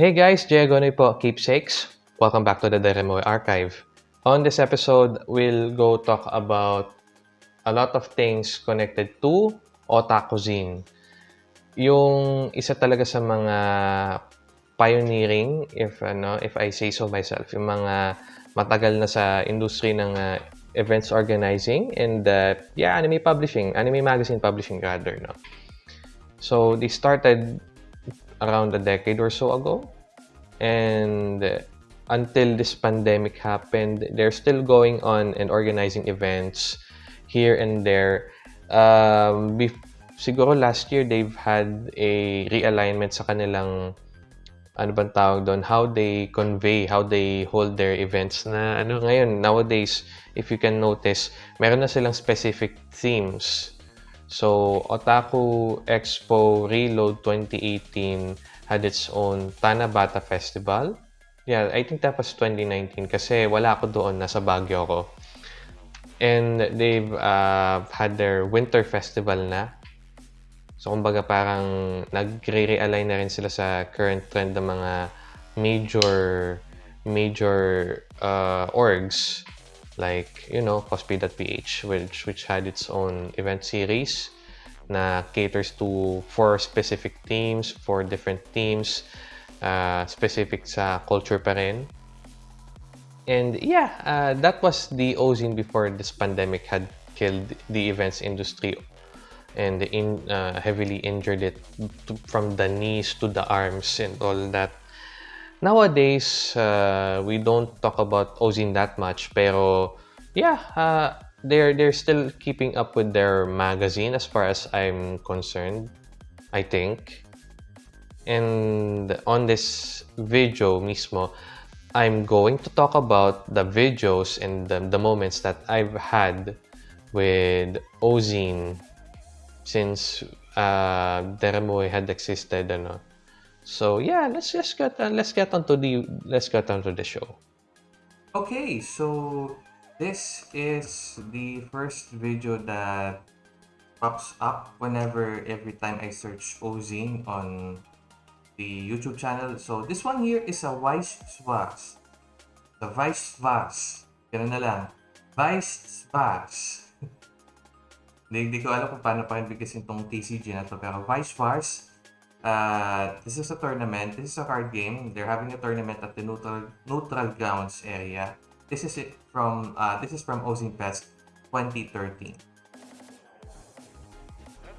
Hey guys, Diagonoy po, keepsakes. Welcome back to the Deremoy Archive. On this episode, we'll go talk about a lot of things connected to otakuzine. Yung isa talaga sa mga pioneering, if ano, if I say so myself, yung mga matagal na sa industry ng uh, events organizing and uh, yeah, anime publishing, anime magazine publishing rather, no. So they started around a decade or so ago. And until this pandemic happened, they're still going on and organizing events here and there. Um, siguro last year, they've had a realignment sa kanilang ano bang tawag doon, how they convey, how they hold their events na ano ngayon, nowadays, if you can notice, meron na silang specific themes So, Otaku Expo Reload 2018 had its own Tanabata Festival. Yeah, I think that was 2019 kasi wala ako doon, nasa Baguio ako. And they've uh, had their Winter Festival na. So, kumbaga parang nagre-realign na rin sila sa current trend ng mga major major uh, orgs like, you know, Cosplay.ph, which, which had its own event series na caters to four specific themes, four different themes, uh, specific sa culture pa rin. And yeah, uh, that was the Ozine before this pandemic had killed the events industry and in, uh, heavily injured it to, from the knees to the arms and all that Nowadays, uh, we don't talk about Ozin that much, pero yeah, uh, they're they're still keeping up with their magazine as far as I'm concerned, I think. And on this video mismo, I'm going to talk about the videos and the, the moments that I've had with Ozine since uh, Deremoy had existed ano, so yeah, let's just get uh, let's get on to the let's get on to the show. Okay, so this is the first video that pops up whenever every time I search Ozine on the YouTube channel. So this one here is a Vice Svars. The Vice Svars. Ganun na lang. Vice Svars. Hindi ko alam kung paano pakibigkasin itong TCG na to. Pero Vice Svars Uh, this is a tournament. This is a card game. They're having a tournament at the neutral neutral grounds area. This is it from uh, this is from Ozine Fest 2013.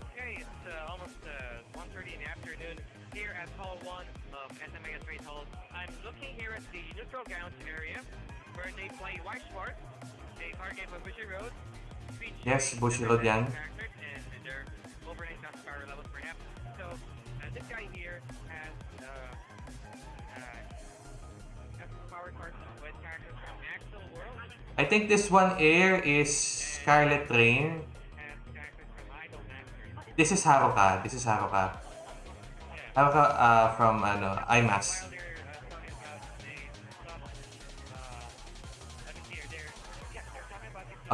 Okay, it's uh, almost uh, 1.30 in the afternoon here at Hall 1 of SMA Trade Hall. I'm looking here at the neutral grounds area where they play White Sport, a card game of Bushy Road. Yes, Bushy Road yan. I think this one air is Scarlet Rain. This is Haruka. This is Haruka. Haruka uh, from ano, IMAS. Uh,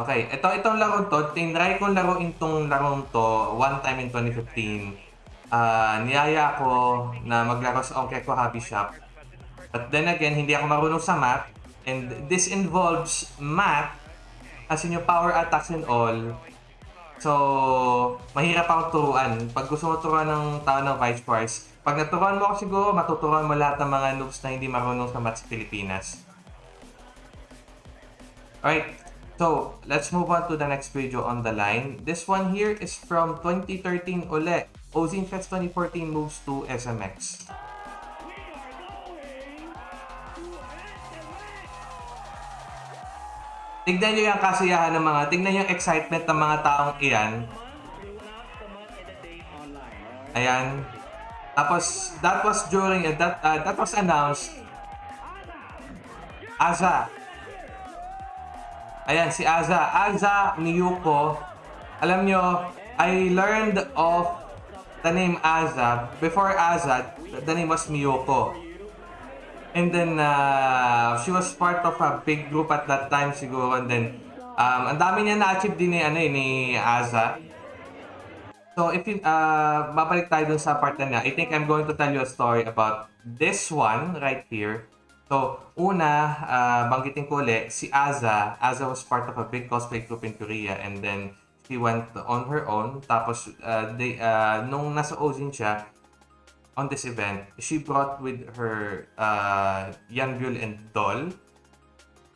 uh, Okay, ito itong laro to, tinry kong laruin tong larong to one time in 2015. Ah, niyaya ko na maglaro sa Onke ko Hobby Shop. But then again, hindi ako marunong sa math. And this involves math, as in yung power attacks and all. So, mahirap akong turuan. Pag gusto mo turuan ng tao ng Vice Force, pag naturuan mo ako siguro, matuturuan mo lahat ng mga noobs na hindi marunong sa math Pilipinas. Alright, so let's move on to the next video on the line. This one here is from 2013 uli. Ozine Fest 2014 moves to SMX. Tignan nyo yung kasiyahan ng mga, tignan yung excitement ng mga taong iyan. Ayan. Tapos, that was during, uh, that, uh, that was announced. Aza. Ayan, si Aza. Aza Miyuko. Alam nyo, I learned of the name Aza. Before Aza, the name was Miyuko. And then, uh, she was part of a big group at that time siguro. And then, um, ang dami niya na-achieve din ni, ano, eh, ni Aza. So, if you, uh, babalik tayo dun sa part na niya, I think I'm going to tell you a story about this one right here. So, una, uh, banggitin ko ulit, si Aza. Aza was part of a big cosplay group in Korea and then she went on her own. Tapos, uh, they, uh, nung nasa Ozin siya, on this event, she brought with her uh, Yanbyul and Doll.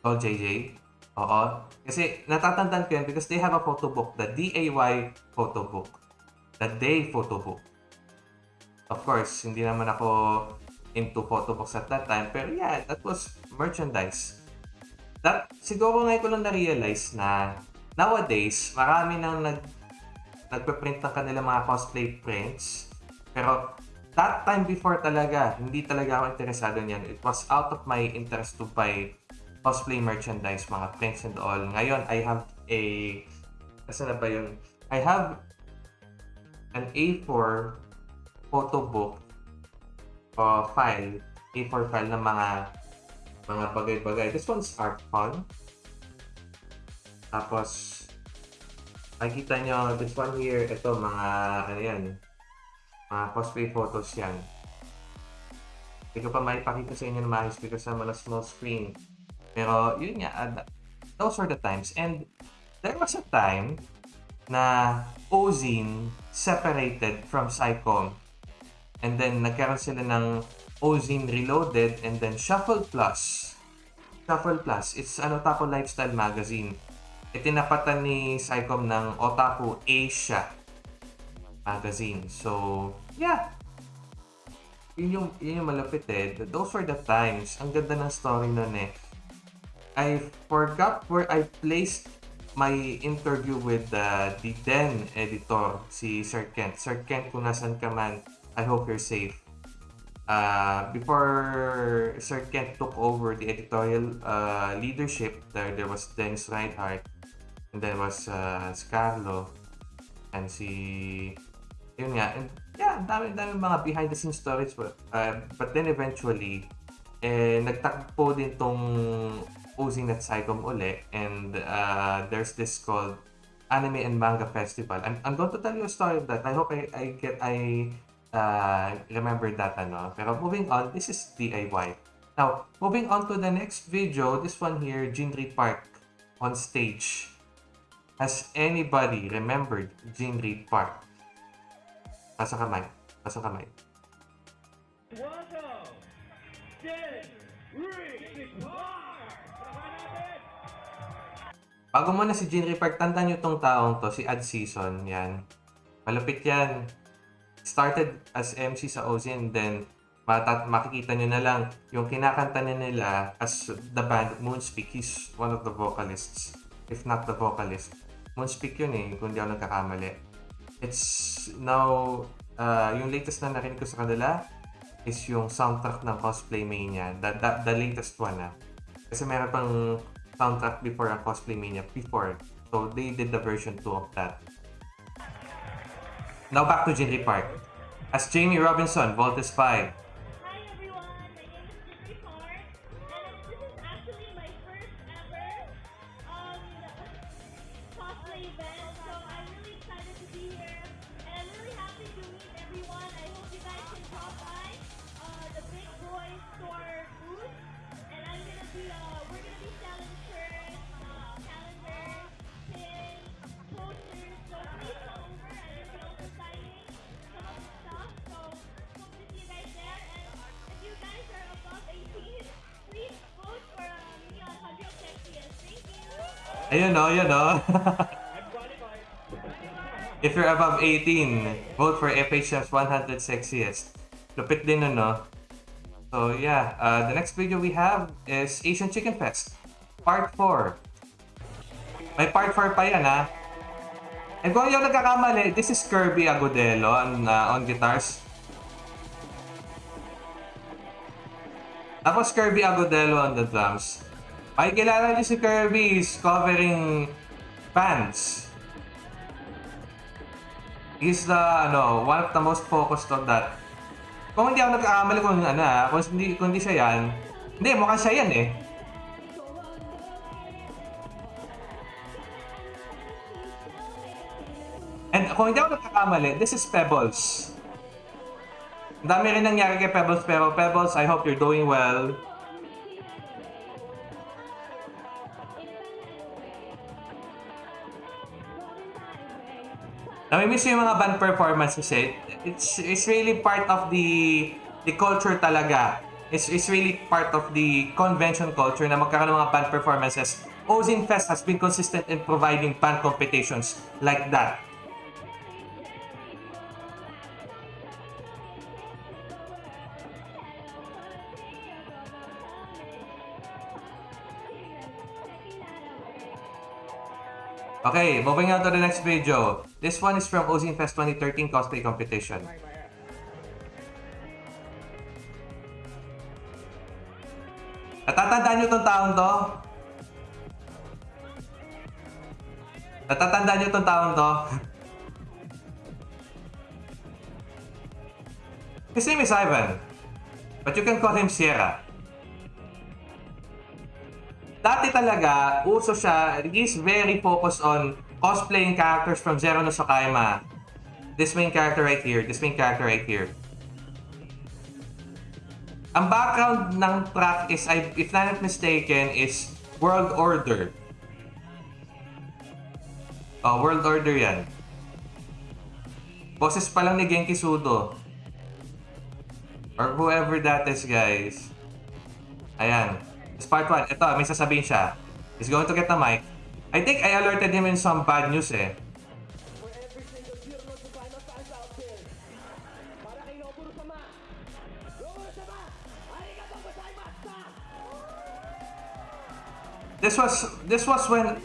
Doll JJ. Oo. Kasi natatandaan ko yan because they have a photo book, the DAY photo book. The Day photo book. Of course, hindi naman ako into photo books at that time. Pero yeah, that was merchandise. That, siguro ngayon ko lang na-realize na nowadays, marami nang nag, nagpe-print ng kanilang mga cosplay prints. Pero that time before talaga, hindi talaga ako interesado niyan. It was out of my interest to buy cosplay merchandise, mga prints and all. Ngayon, I have a... Asa na ba yun? I have an A4 photo book o file, A4 file ng mga mga bagay-bagay. This one's art fun. Tapos, makikita nyo, this one here, ito, mga, ano yan, mga cosplay photos yan. Hindi ko pa maipakita sa inyo na maayos because I'm on a small screen. Pero, yun nga, uh, those were the times. And, there was a time na Ozine separated from Psycom. And then, nagkaroon sila ng Ozine Reloaded and then Shuffle Plus. Shuffle Plus, it's an otaku lifestyle magazine. Itinapatan ni Psycom ng Otaku Asia magazine. So, yeah. Yun yung, yun yung malapit eh. Those were the times. Ang ganda ng story nun eh. I forgot where I placed my interview with uh, the then editor, si Sir Kent. Sir Kent, kung nasan ka man, I hope you're safe. Uh, before Sir Kent took over the editorial uh, leadership, there, there was Dennis Reinhardt, and then was uh, Scarlo, and si... Yun nga, and yeah, dami, dami mga behind the scenes stories. But, uh, but then eventually, eh, nagtakbo din tong Ozing at Psycom uli and uh, there's this called Anime and Manga Festival. I'm, I'm going to tell you a story of that. I hope I, I get I uh, remember that ano. Pero moving on, this is DIY. Now, moving on to the next video, this one here, Jinri Park on stage. Has anybody remembered Jinri Park? Pasa kamay. Pasa kamay. Welcome, Jen Reed Bago muna si Jinri Park, tandaan nyo tong taong to, si Ad Season, yan. Malupit yan. Started as MC sa Ozin, then matat makikita nyo na lang yung kinakanta niya nila as the band Moonspeak. He's one of the vocalists, if not the vocalist. Moonspeak yun eh, kung di ako nagkakamali. It's now, uh, yung latest na narinig ko sa kanila is yung soundtrack ng Cosplay Mania. The, the, the latest one ah. Kasi meron pang soundtrack before ang Cosplay Mania before. So they did the version 2 of that. Now back to Jinri Park. As Jamie Robinson, Voltes 5. You! O, yun o. If you're above 18, vote for FHF's 100 Sexiest. Lupit din nun, no? So, yeah. Uh, the next video we have is Asian Chicken Fest. Part 4. May part 4 pa yan, ha? And kung yung nagkakamali, this is Kirby Agudelo on, uh, on guitars. Tapos Kirby Agudelo on the drums. Makikilala niyo si Kirby is covering bands. He's the, ano, one of the most focused on that. Kung hindi ako nagkakamali kung ano ah, kung hindi, kung hindi siya yan, hindi, mukhang siya yan eh. And kung hindi ako nagkakamali, this is Pebbles. Ang dami rin nangyari kay Pebbles, pero Pebbles, I hope you're doing well. Namimiss yung mga band performances eh. It's, it's really part of the the culture talaga. It's, it's really part of the convention culture na magkakaroon ng mga band performances. Ozin Fest has been consistent in providing band competitions like that. Okay, moving on to the next video. This one is from Ozin Fest 2013 cosplay competition. Natatandaan nyo tong taong to? Natatandaan nyo tong taong to? His name is Ivan. But you can call him Sierra. Dati talaga, uso siya, he's very focused on cosplaying characters from Zero no Sakaima. This main character right here, this main character right here. Ang background ng track is, if I'm not mistaken, is World Order. Oh, World Order yan. Boses pa lang ni Genki Sudo. Or whoever that is, guys. Ayan. It's part 1. Ito, may sasabihin siya. He's going to get the mic. I think I alerted him in some bad news eh. This was this was when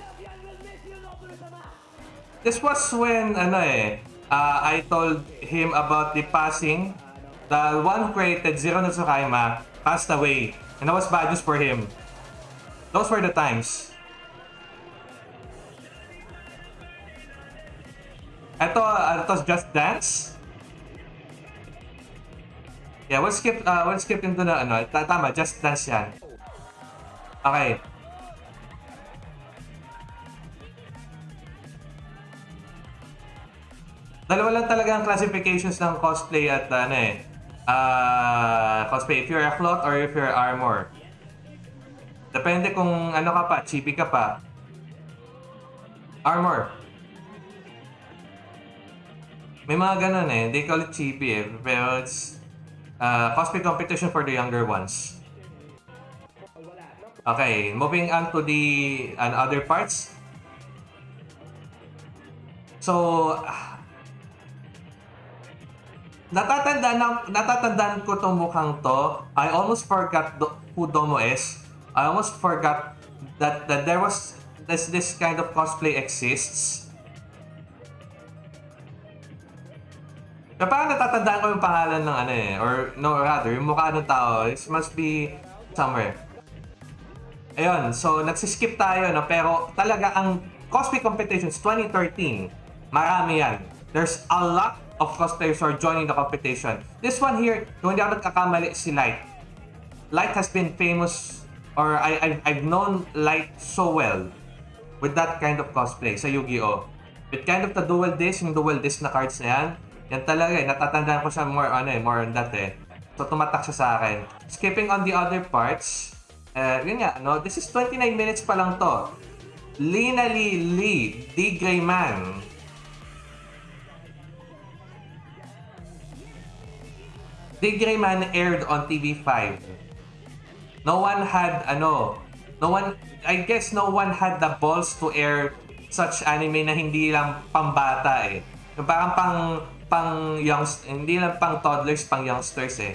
This was when ano eh uh, I told him about the passing the one who created Zero no Tsukaima passed away and that was bad news for him. Those were the times. Ito, uh, ito Just Dance. Yeah, we'll skip, uh, we'll skip into the, ano, ta- tama, Just Dance yan. Okay. Dalawa lang talaga ang classifications ng cosplay at ano eh. Ah cosplay. If you're a cloth or if you're armor. Depende kung ano ka pa, chibi ka pa. Armor. May mga ganun eh. They call it chibi eh. Pero it's uh, cosplay competition for the younger ones. Okay, moving on to the and other parts. So, natatandaan, na- natatandaan ko tong mukhang to. I almost forgot do- who Domo is. I almost forgot that, that there was this, this kind of cosplay exists. Kaya parang natatandaan ko yung pangalan ng ano eh. Or no, rather, yung mukha ng tao. It must be somewhere. Ayun, so nagsiskip tayo, no? pero talaga ang cosplay competitions 2013, marami yan. There's a lot of cosplayers who are joining the competition. This one here, kung hindi ako nagkakamali, si Light. Light has been famous, or I, I've, I've known Light so well with that kind of cosplay sa Yu-Gi-Oh! With kind of the dual disc, yung dual disc na cards na yan, yan talaga eh, natatandaan ko siya more, ano eh, more on that eh. So tumatak siya sa akin. Skipping on the other parts, uh, yun nga, no? This is 29 minutes pa lang to. Lina Lee Lee, D. Grayman. D. Grayman aired on TV5. No one had, ano, no one, I guess no one had the balls to air such anime na hindi lang pambata eh. Yung parang pang, pang youngs, hindi lang pang toddlers, pang youngsters eh.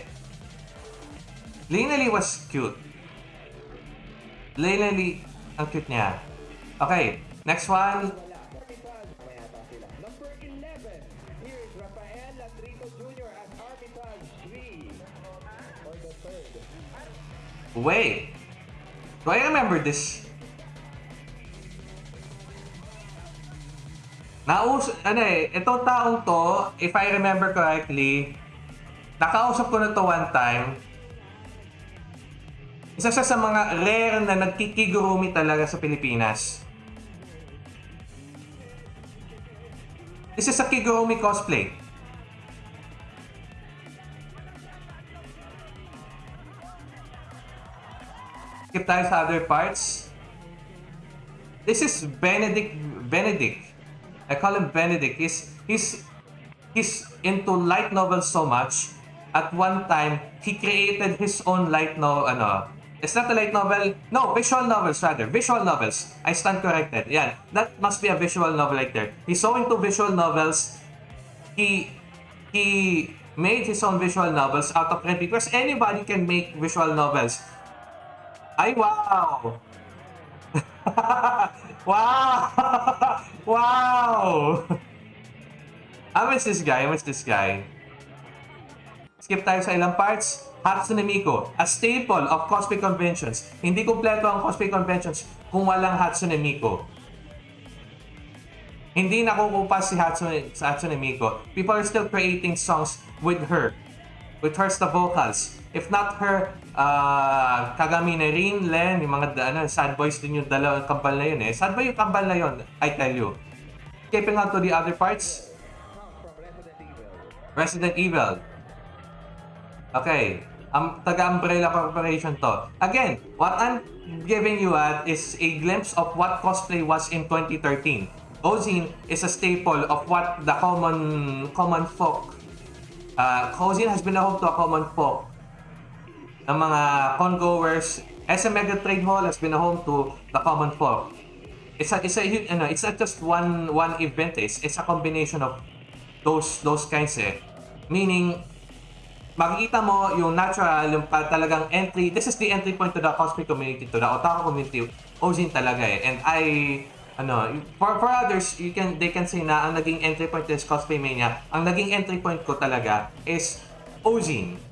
Lina Lee was cute. Lina Lee, ang cute niya. Okay, next one. Wait. Do I remember this? Naus ano eh, itong taong to, if I remember correctly, nakausap ko na to one time. Isa siya sa mga rare na nagkikigurumi talaga sa Pilipinas. This is a Kigurumi cosplay. Skip tayo sa other parts. This is Benedict Benedict. I call him Benedict. He's he's he's into light novels so much. At one time, he created his own light no ano. It's not a light novel. No, visual novels rather. Visual novels. I stand corrected. Yeah, that must be a visual novel right there. He's so into visual novels. He he made his own visual novels out of print because anybody can make visual novels. Ay, wow! wow! wow! I miss this guy. Miss this guy. Skip tayo sa ilang parts. Hatsune Miku, a staple of cosplay conventions. Hindi kumpleto ang cosplay conventions kung walang Hatsune Miku. Hindi nakukupas si Hatsune, sa Hatsune Miku. People are still creating songs with her. With her the vocals. If not her, uh, Kagami na rin, Len, yung mga ano, sad boys din yung dalawang kambal na yun eh. Sad boy yung kambal na yun, I tell you. Skipping on to the other parts. Resident Evil. Okay. Um, taga-Umbrella Corporation to. Again, what I'm giving you at is a glimpse of what cosplay was in 2013. Ozine is a staple of what the common common folk uh, Ozine has been a home to a common folk ng mga congoers. SM Mega Trade Hall has been a home to the common folk. It's a, it's a, you know, it's not just one one event. It's, it's a combination of those those kinds eh. Meaning, makikita mo yung natural, yung talagang entry, this is the entry point to the cosplay community, to the otaku community, Ozin talaga eh. And I, ano, for, for others, you can, they can say na ang naging entry point is cosplay mania, ang naging entry point ko talaga is Ozin.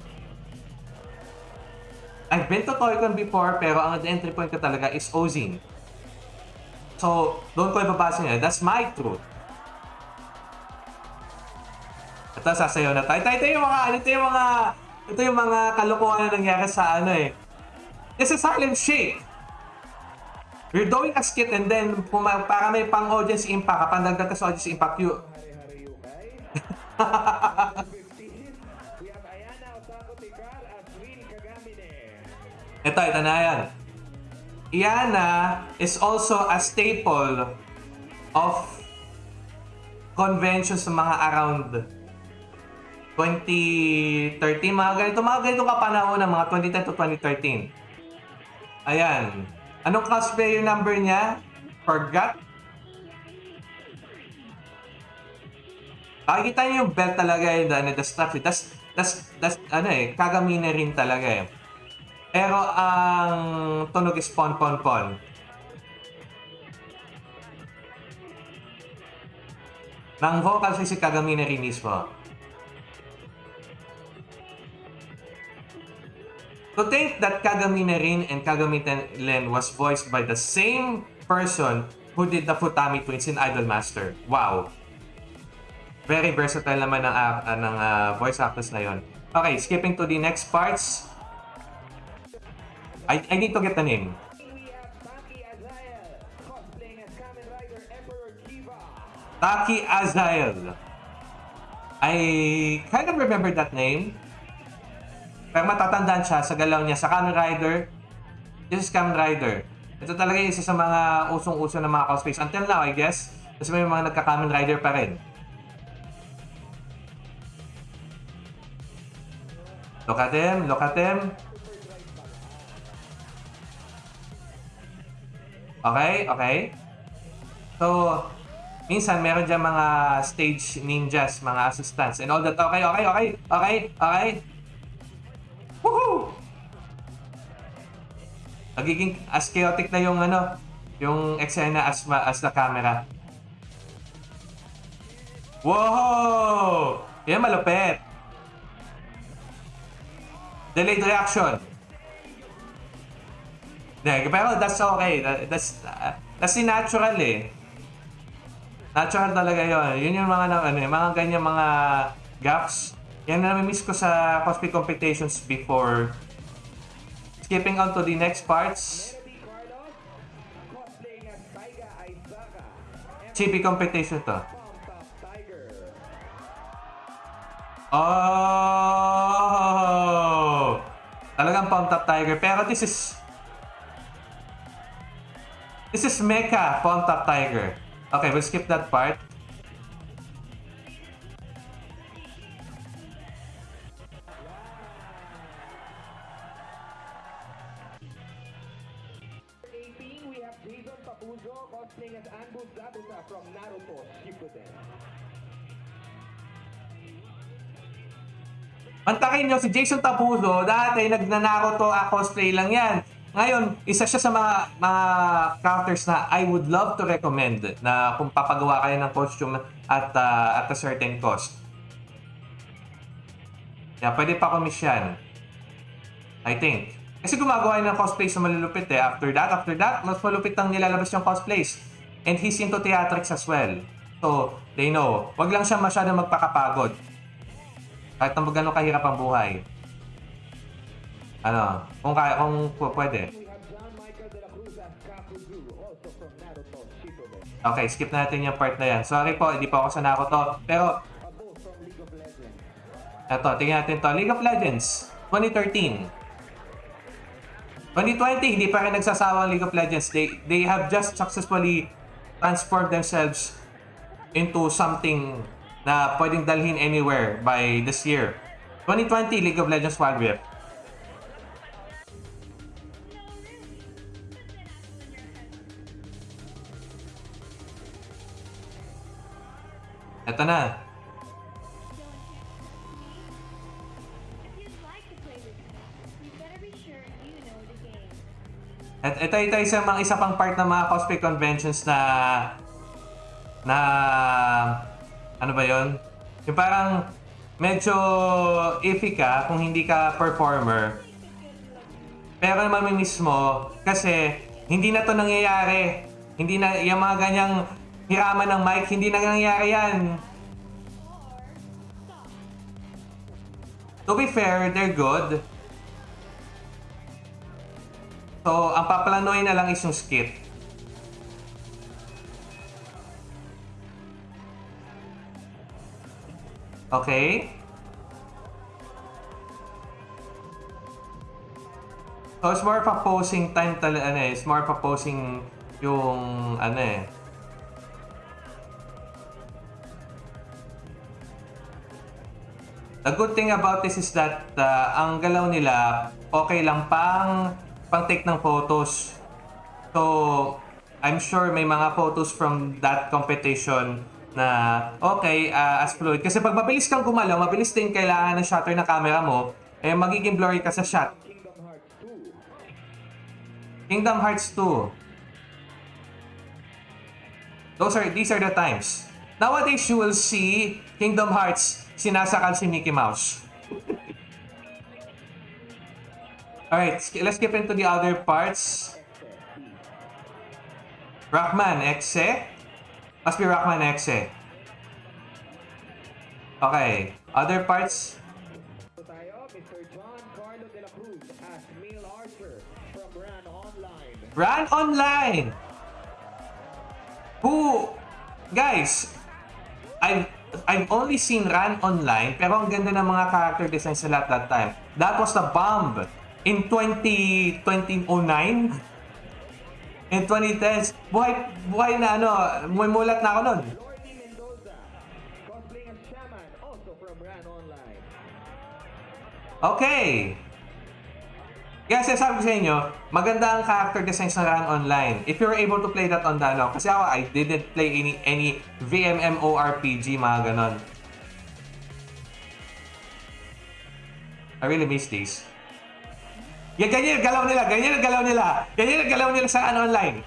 I've been to Toycon before, pero ang entry point ko talaga is Ozin. So, doon ko ibabasa niya. That's my truth. Ito, sasayaw na tayo. Ito, ito yung mga, ito yung mga, ito yung mga kalokohan na nangyari sa ano eh. This is Harlem Shake. We're doing a skit and then puma, para may pang audience impact, kapag dagdag ka sa audience impact, you, ito, ito na yan. Iana is also a staple of conventions sa mga around 2013, mga ganito, mga ganito kapanahon ng mga 2010 to 2013. Ayan. Anong cosplayer number niya? Forgot? Makikita niyo yung belt talaga yun, ano, the stuff. Das, das, das, ano eh, kagamine rin talaga eh. Pero ang tunog is pon pon pon. Nang vocal si si Kagamine rin mismo. To think that Kagamine Rin and Kagamine Len was voiced by the same person who did the Futami Twins in Idolmaster. Wow. Very versatile naman ng, uh, ng uh, voice actors na yon. Okay, skipping to the next parts. I, I need to get the name. Taki Azael. I kind of remember that name. Pero matatandaan siya sa galaw niya sa Kamen Rider. This is Kamen Rider. Ito talaga yung isa sa mga usong-uso ng mga cosplays. Until now, I guess. Kasi may mga nagka-Kamen Rider pa rin. Look at them, look at them. Okay, okay. So, minsan meron dyan mga stage ninjas, mga assistants, and all that. Okay, okay, okay, okay, okay. Woohoo! Magiging as chaotic na yung ano, yung eksena as, ma- as the camera. Wow! Yan malupit. Delayed reaction. Hindi, pero that's okay. That- That's, uh, that's the natural eh. Natural talaga yon. Yun yung mga, ano, yung mga ganyan mga gaps. Yan na miss ko sa cosplay competitions before. Skipping on to the next parts. Chibi competition to. Oh! Talagang pumped up tiger. Pero this is... This is Mecha up tiger. Okay, we'll skip that part. Eighteen, we have Jason Papuzo cosplaying as Anbu Zabuza from Naruto Shippuden. Antakin nyo, si Jason Tapuzo, dati nagnanako to a cosplay lang yan. Ngayon, isa siya sa mga mga characters na I would love to recommend na kung papagawa kayo ng costume at uh, at a certain cost. Yeah, pwede pa komisyan. I think. Kasi gumagawa ng cosplay sa malulupit eh. After that, after that, mas malupit ang nilalabas yung cosplays. And he's into theatrics as well. So, they know. Wag lang siya masyadong magpakapagod. Kahit na gano'ng kahirap ang buhay. Ano, kung kaya, kung pwede. Okay, skip natin yung part na yan. Sorry po, hindi pa ako sa Naruto. Pero, both from League of Legends. eto, tingnan natin to. League of Legends, 2013. 2020, hindi pa rin nagsasawa ang League of Legends. They, they have just successfully transformed themselves into something na pwedeng dalhin anywhere by this year. 2020, League of Legends Wild Rift. The game. At ito ito isa mga isa pang part ng mga cosplay conventions na na ano ba 'yon? Yung parang medyo iffy ka kung hindi ka performer. Pero naman mismo kasi hindi na to nangyayari. Hindi na yung mga ganyang hiraman ng mic, hindi na nangyayari yan. To be fair, they're good. So, ang paplanuin na lang is yung skit. Okay? So, it's more of a posing time talaga, ano eh. It's more of a posing yung, ano eh. The good thing about this is that uh, ang galaw nila okay lang pang pang take ng photos. So, I'm sure may mga photos from that competition na okay uh, as fluid. Kasi pag mabilis kang gumalaw, mabilis din kailangan ng shutter ng camera mo, eh magiging blurry ka sa shot. Kingdom Hearts 2. Kingdom Hearts 2. Those are these are the times. Nowadays you will see Kingdom Hearts sinasakal si Mickey Mouse. Alright, let's skip into the other parts. Rockman Exe. Must be Rockman Exe. Okay, other parts. Ran online. Who, guys, I've I've only seen Run online, pero ang ganda ng mga character designs nila at that time. That was the bomb in 20 2009 in 2010s. Buhay buhay na ano, mulat na ako nun. Lordy Kaya sabi ko sa inyo, maganda ang character designs na Run Online. If you're able to play that on ano, kasi ako, I didn't play any any VMMORPG, mga ganon. I really miss these. Yan, ganyan ang galaw nila, ganyan ang galaw nila. Ganyan ang galaw nila sa ano online.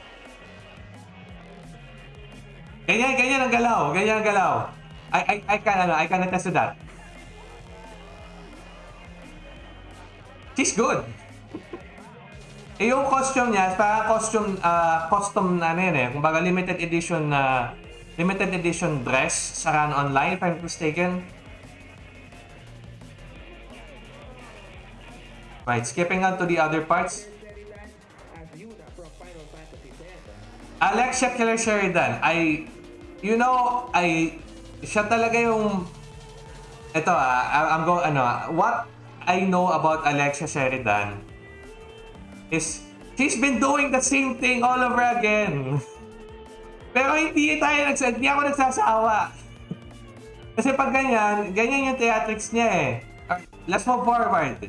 Ganyan, ganyan ang galaw, ganyan ang galaw. I, I, I can, ano, I can attest to that. She's good. Eh, yung costume niya, parang costume, ah, custom na ano yun eh. Kumbaga limited edition na, limited edition dress sa Run Online, if I'm mistaken. Right, skipping on to the other parts. Alexia Killer Sheridan, I, you know, I, siya talaga yung, ito ah, I'm go ano, ah, what I know about Alexia Sheridan is she's been doing the same thing all over again. Pero hindi tayo nags hindi ako nagsasawa. Kasi pag ganyan, ganyan yung theatrics niya eh. Let's move forward.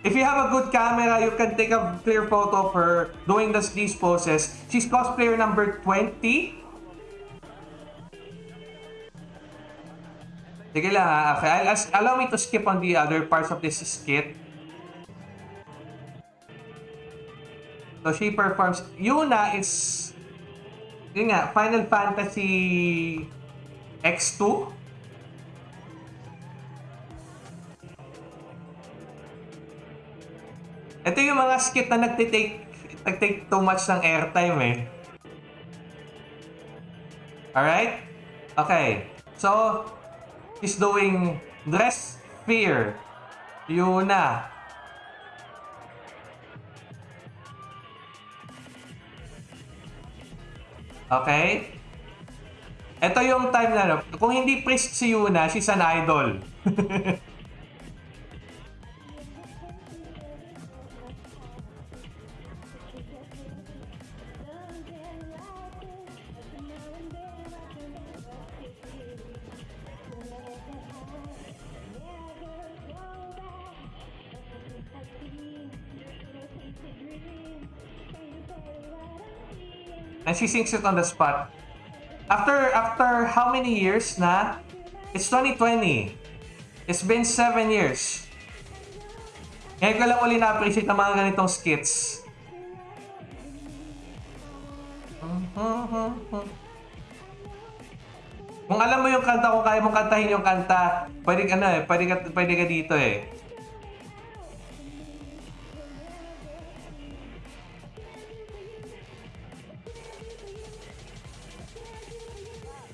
If you have a good camera, you can take a clear photo of her doing this, these poses. She's cosplayer number 20. Sige lang ha. Okay, I'll, as- allow me to skip on the other parts of this skit. So she performs. Yuna is yun nga, Final Fantasy X2. Ito yung mga skit na nagtitake nagtake too much ng airtime eh. Alright? Okay. So, she's doing Dress Fear. Yuna. Okay? Ito yung time na, kung hindi priest si Yuna, she's an idol. And she sings it on the spot. After after how many years na? It's 2020. It's been 7 years. Ngayon ko lang uli na-appreciate ng mga ganitong skits. Kung alam mo yung kanta, kung kaya mong kantahin yung kanta, pwede ka na eh, pwede ka, pwede ka dito eh.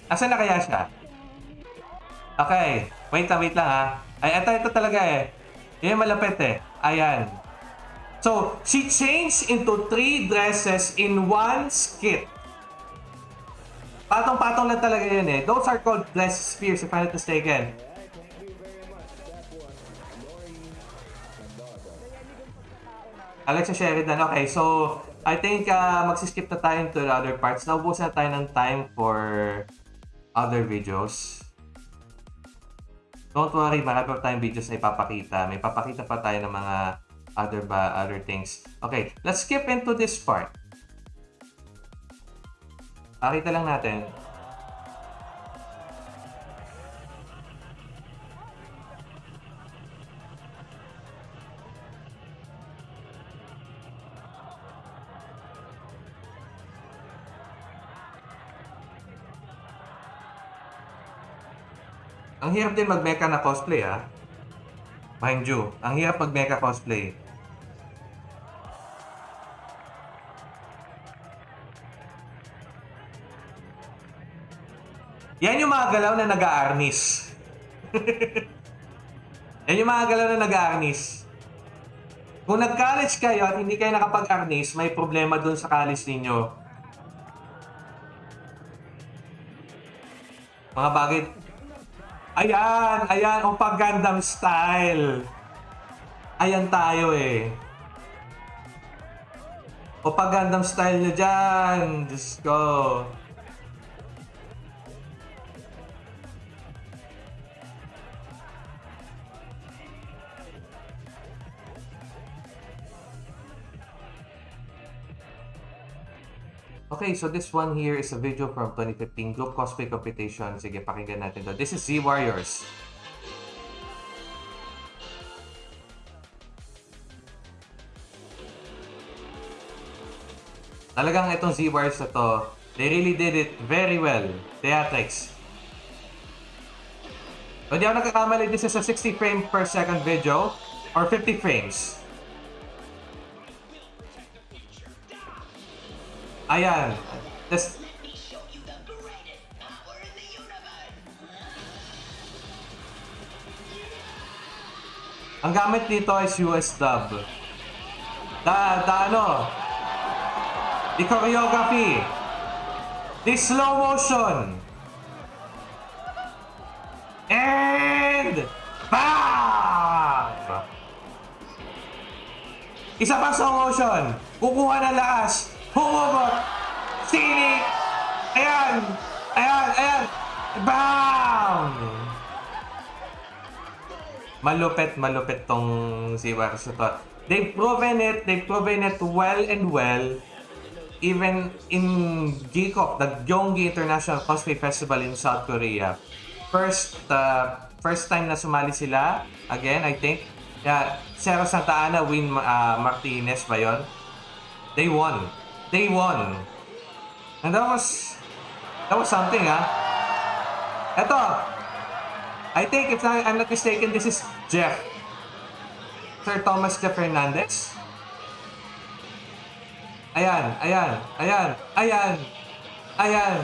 Asan na kaya siya? Okay. Wait lang, wait lang ha. Ay, ito, ito talaga eh. Yan yung malapit eh. Ayan. So, she changed into three dresses in one skit. Patong-patong lang talaga yun eh. Those are called dress spheres if I'm not mistaken. Alexa Sheridan, okay. So, I think uh, magsiskip na tayo to the other parts. Naubos na tayo ng time for other videos. Don't worry, marami pa tayong videos na ipapakita. May papakita pa tayo ng mga other ba other things. Okay, let's skip into this part. Pakita lang natin. Ang hirap din mag-mecha na cosplay ah. Mind you, ang hirap mag-mecha cosplay. Yan yung mga galaw na nag-aarnis. Yan yung mga galaw na nag-aarnis. Kung nag-college kayo at hindi kayo nakapag-arnis, may problema dun sa college ninyo. Mga bagay... Ayan! Ayan! Ang pag Gundam style! Ayan tayo eh. O pag Gundam style nyo dyan! Diyos ko. Okay, so this one here is a video from 2015 group cosplay competition. Sige, pakinggan natin to. This is Z Warriors. Talagang itong Z Warriors na to, they really did it very well. Theatrics. Kung di ako nagkakamali, this is a 60 frame per second video or 50 frames. Ayan. Tapos... Ang gamit dito is US dub. Da, da ano? Di choreography. Di slow motion. And... BAM! Isa pang slow motion. Kukuha ng lakas. Humubot. Sini. Ayan. Ayan, ayan. Bam! Malupit, malupit tong si Warsutot. They've proven it, they've proven it well and well. Even in GCOP, the Gyeonggi International Cosplay Festival in South Korea. First, uh, first time na sumali sila. Again, I think. Yeah, Zero Santa Ana, Win uh, Martinez ba yun? They won. They won. And that was, that was something, ah. Eto, I think if I'm not mistaken, this is Jeff. Sir Thomas Jeff Hernandez. Ayan, ayan, ayan, ayan, ayan.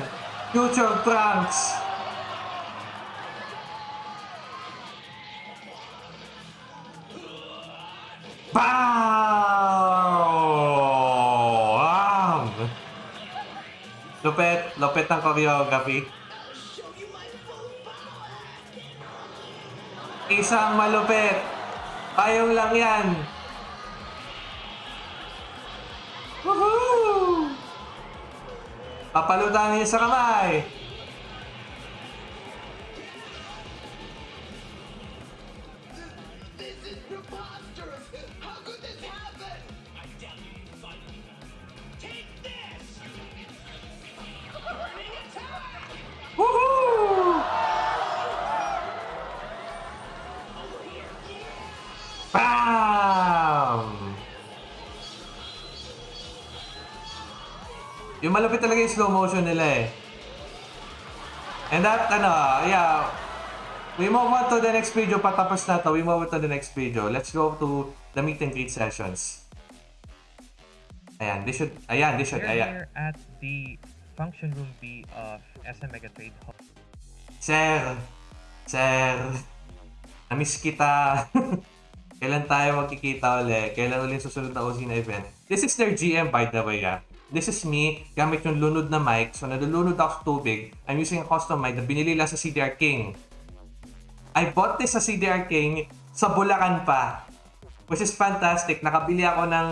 Future Trunks. Bam! Lupet, lupet ng choreography. Isang malupit. Payong lang yan. Woohoo! Papalutan niya sa kamay. Bam! Yung malapit talaga yung slow motion nila eh. And that, ano, yeah. We move on to the next video. Patapos na to. We move on to the next video. Let's go to the meet and greet sessions. Ayan, this should, ayan, this should, We're ayan. here at the function room B of SM Mega Trade Hall. Sir, sir, namiss kita. Kailan tayo magkikita uli? Kailan uli yung susunod na OC na event? This is their GM by the way ah. This is me, gamit yung lunod na mic. So nalulunod ako tubig. I'm using a custom mic na binili lang sa CDR King. I bought this sa CDR King sa Bulacan pa. Which is fantastic. Nakabili ako ng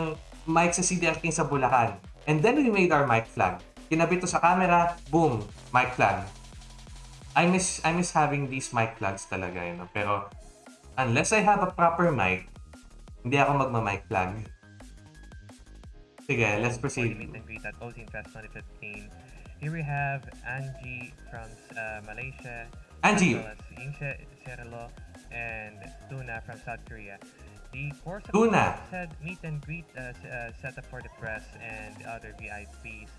mic sa CDR King sa Bulacan. And then we made our mic flag. Kinabit to sa camera, boom, mic flag. I miss I miss having these mic flags talaga, you know. Pero unless I have a proper mic, hindi ako magma-mic plug. Sige, let's proceed. meet and greet at Ozine Fest 2015. Here we have Angie from uh, Malaysia, Angie, as well as Inche Cerelo, and Tuna from South Korea. The course of Tuna. said meet and greet uh, uh, set up for the press and other VIPs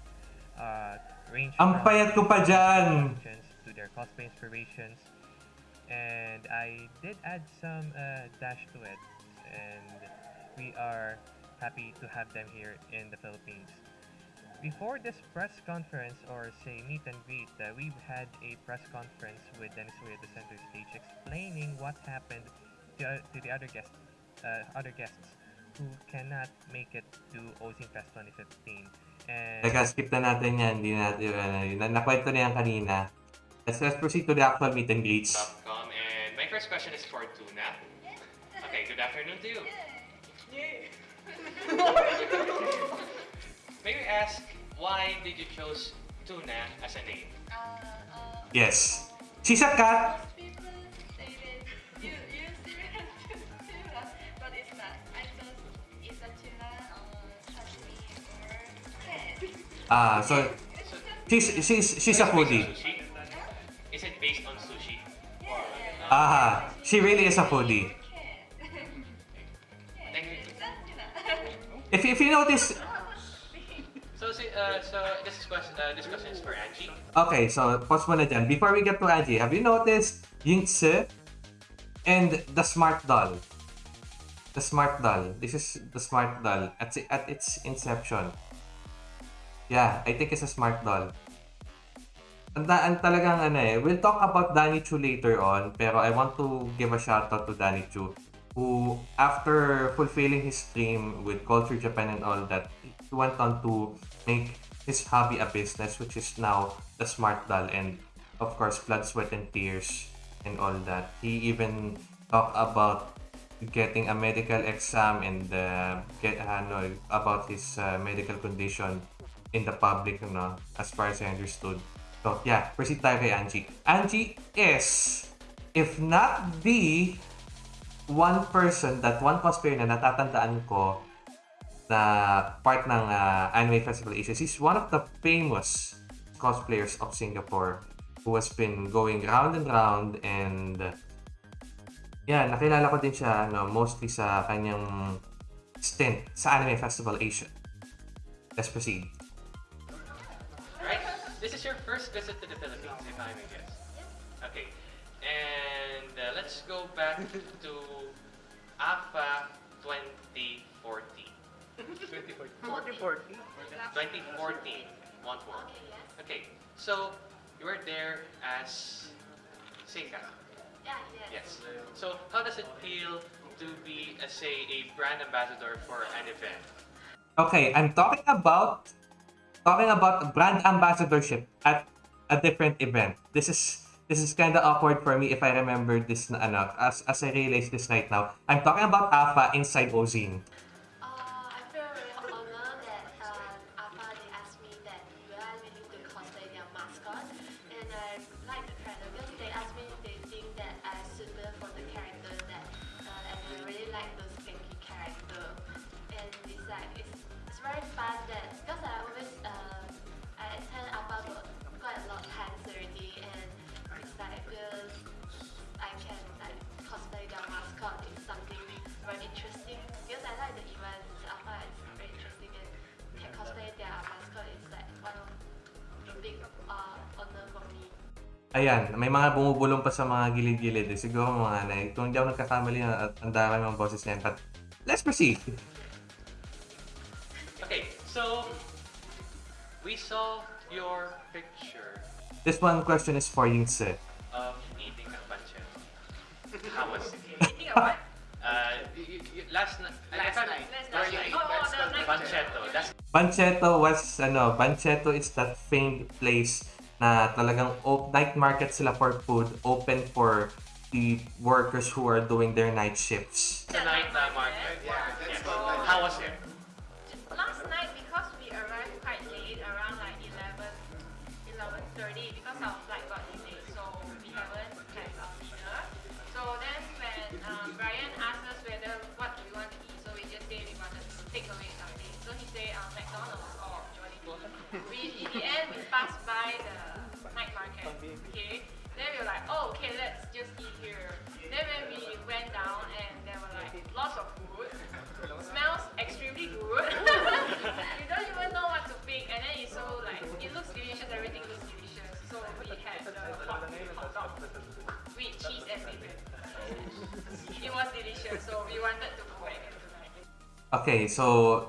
uh, range ang payat ko pa dyan. to their cosplay inspirations. And I did add some uh, dash to it, and we are happy to have them here in the Philippines. Before this press conference, or say meet and greet, uh, we've had a press conference with Dennis Way at the center stage explaining what happened to, to the other guests, uh, other guests who cannot make it to Ozine Fest 2015. And Teka, skip na natin yan. Hindi natin. Na- Nakwento na yan kanina. Let's, let's proceed to the actual meet and greets. Capcom. And my first question is for Tuna. Okay, good afternoon to you. May we ask why did you choose Tuna as a name? Yes. She's a cat. People stated you you serious tuna, but it's not. I thought it's a tuna uh, sashimi or cat. Ah, so, So, she's, she's, she's a is it based on foodie. Is it based on sushi? Aha, she really is a foodie. If, if you notice, So, uh, so this is question, uh, this question is for Angie. Okay, so pause muna dyan. Before we get to Angie, have you noticed yung Tse and the Smart Doll? The Smart Doll. This is the Smart Doll at, at its inception. Yeah, I think it's a Smart Doll. Ang, ta- ang talagang ano eh, we'll talk about Danny Chu later on, pero I want to give a shout out to Danny Chu, who after fulfilling his dream with Culture Japan and all that, he went on to make his hobby a business, which is now the Smart Doll and of course Blood, Sweat and Tears and all that. He even talked about getting a medical exam and uh, get ano about his uh, medical condition in the public no as far as I understood. So yeah, proceed tayo kay Angie. Angie is if not the one person that one cosplayer na natatandaan ko na part ng uh, Anime Festival Asia. He's one of the famous cosplayers of Singapore who has been going round and round and yeah, nakilala ko din siya no, mostly sa kanyang stint sa Anime Festival Asia. Let's proceed. Right? This is your first visit to the Philippines, if I may guess. Okay. And uh, let's go back to AFA 2014. 2014. 2014. 2014. One four. Okay. So you were there as Seika. Yeah, Yes. So how does it feel to be, uh, say, a brand ambassador for an event? Okay, I'm talking about talking about brand ambassadorship at a different event. This is this is kind of awkward for me if I remember this na ano as as I realize this right now. I'm talking about AFA inside Ozine. Ayan, may mga bumubulong pa sa mga gilid-gilid. Eh. Siguro mga na, kung hindi ako nagkakamali, at ang dami mga boses na yan. But let's proceed. Okay. So we saw your picture This one question is for Yingse. of eating a pancetta. How was it? Eating a what? Uh, y- y- y- last night. Last night. Last night. Oh, oh, the night Pancetto. That's Pancetto was, ano, Pancetto is that famed place na talagang op- night market sila for food, open for the workers who are doing their night shifts. the night market. Okay, so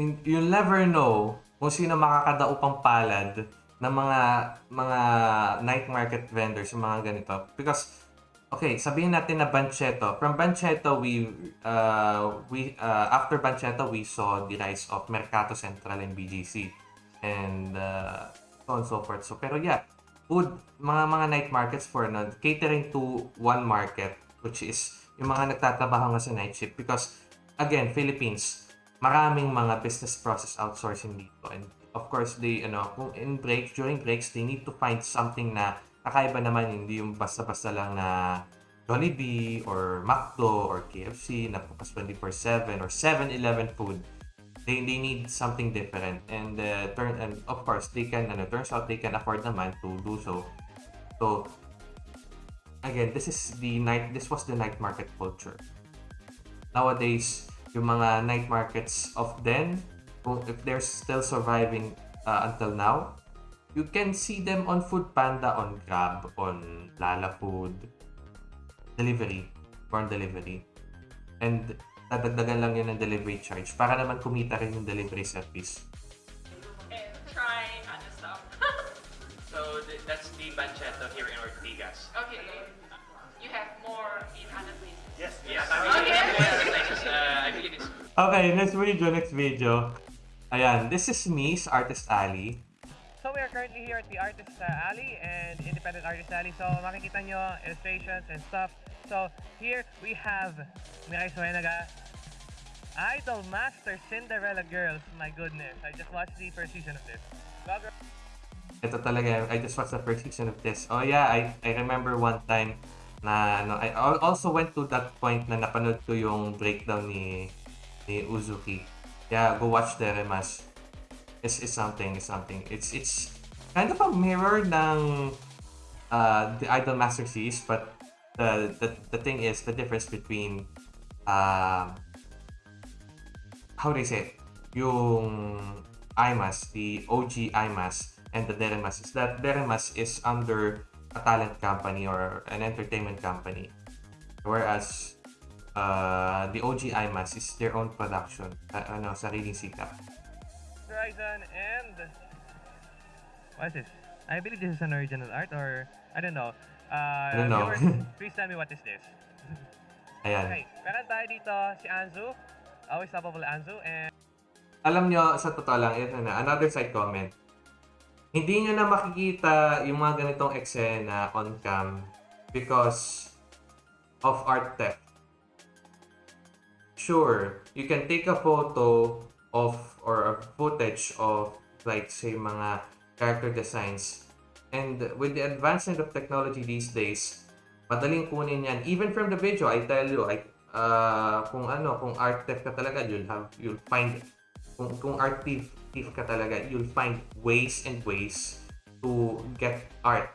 in, you'll never know kung sino makakadaupang palad ng mga mga night market vendors, yung mga ganito. Because, okay, sabihin natin na Bancheto. From Bancheto, we, uh, we uh, after Bancheto, we saw the rise of Mercato Central and BGC. And uh, so on and so forth. So, pero yeah, food, mga mga night markets for no, catering to one market, which is yung mga nagtatrabaho nga sa night shift. Because, again, Philippines, maraming mga business process outsourcing dito. And of course, they, ano, kung in breaks, during breaks, they need to find something na kakaiba naman, hindi yung basta-basta lang na Jollibee or McDo or KFC na bukas 24-7 or 7-Eleven food. They, they need something different. And uh, turn and of course, they can, ano, turns out they can afford naman to do so. So, again, this is the night, this was the night market culture. Nowadays, yung mga night markets of then, kung if they're still surviving uh, until now, you can see them on Food Panda, on Grab, on Lala Food, delivery, born delivery. And dadagdagan lang yun ng delivery charge para naman kumita rin yung delivery service. And try other stuff. So th- that's the Banchetto here in Okay, next video, next video. Ayan, this is me sa Artist Alley. So we are currently here at the Artist uh, Alley and Independent Artist Alley. So makikita nyo illustrations and stuff So here we have Mirai Suenaga, Idol Master Cinderella Girls. My goodness, I just watched the first season of this. Go. Ito talaga, I just watched the first season of this. Oh yeah, I, I remember one time na ano, I al- also went to that point na napanood ko yung breakdown ni ni Uzuki. Yeah, go watch the remas. It's, it's something, it's something. It's it's kind of a mirror ng uh, the Idol Master Series, but the, the the thing is the difference between uh, how do you say it? Yung IMAS, the OG IMAS, and the Deremas is that Deremas is under a talent company or an entertainment company. Whereas uh, the OG IMAS is their own production. Uh, ano, sariling sikap. Horizon and what is this? I believe this is an original art or I don't know. Uh, I don't know. viewers, please tell me what is this. Ayan. Okay, meron tayo dito si Anzu, always lovable Anzu, and Alam nyo, sa totoo lang, ito na, another side comment. Hindi nyo na makikita yung mga ganitong eksena on cam because of art theft. Sure, you can take a photo of or a footage of like say mga character designs. And with the advancement of technology these days madaling kunin yan. Even from the video I tell you like uh, kung ano kung art theft ka talaga you'll have you'll find kung kung art thief, ka talaga you'll find ways and ways to get art.